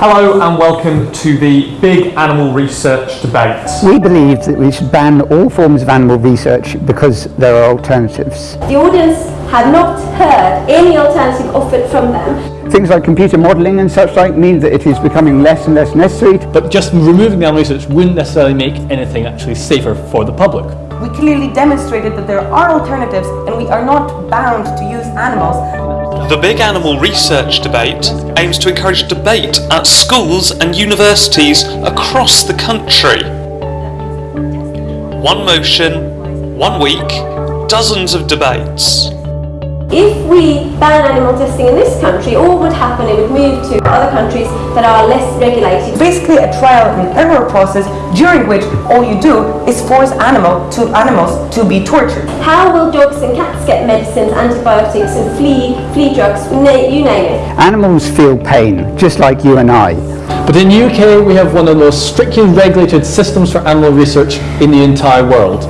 Hello and welcome to the Big Animal Research Debate. We believe that we should ban all forms of animal research because there are alternatives. The audience have not heard any alternative offered from them. Things like computer modelling and such like mean that it is becoming less and less necessary. But just removing the animal research wouldn't necessarily make anything actually safer for the public. We clearly demonstrated that there are alternatives and we are not bound to use animals. The Big Animal Research Debate aims to encourage debate at schools and universities across the country. One motion, one week, dozens of debates. If we ban animal testing in this country, all would happen, it would move to other countries that are less regulated. Basically a trial and error process during which all you do is force animal to animals to be tortured. How will dogs and cats get medicines, antibiotics and flea, flea drugs, you name it? Animals feel pain, just like you and I. But in the UK we have one of the most strictly regulated systems for animal research in the entire world.